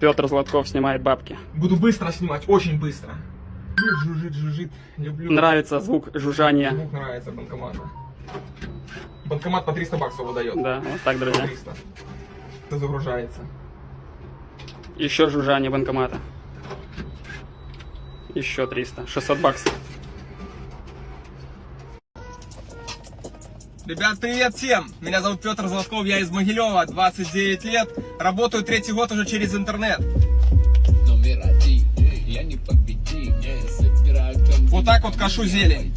Петр Златков снимает бабки. Буду быстро снимать, очень быстро. Жужжит, жужжит. Люблю. Нравится звук жужжания. Звук нравится банкомата. Банкомат по 300 баксов выдает. Да, вот так, друзья. 300. Это загружается. Еще жужжание банкомата. Еще 300. 600 баксов. Ребят, привет всем! Меня зовут Петр Золотков, я из Могилева, 29 лет. Работаю третий год уже через интернет. Вот так вот кашу зелень.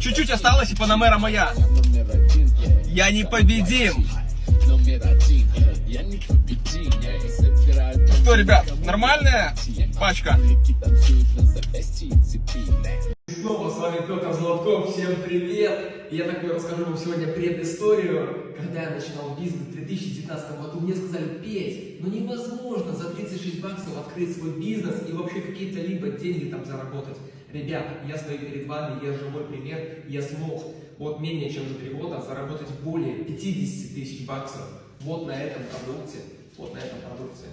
Чуть-чуть осталось и Панамера моя. Я не победим. Что, ребят, нормальная пачка? Петр Золотков, всем привет! Я такой расскажу вам сегодня предысторию. Когда я начинал бизнес в 2019 году, мне сказали, Петь, ну невозможно за 36 баксов открыть свой бизнес и вообще какие-то либо деньги там заработать. Ребят, я стою перед вами, я живой пример, я смог вот менее чем за 3 года заработать более 50 тысяч баксов вот на этом продукте, вот на этом продукте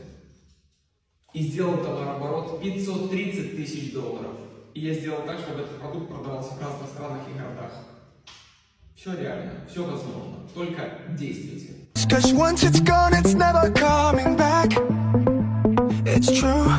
и сделал товарооборот 530 тысяч долларов. И я сделал так, чтобы этот продукт продавался в разных странах и городах. Все реально, все возможно. Только действуйте. It's true.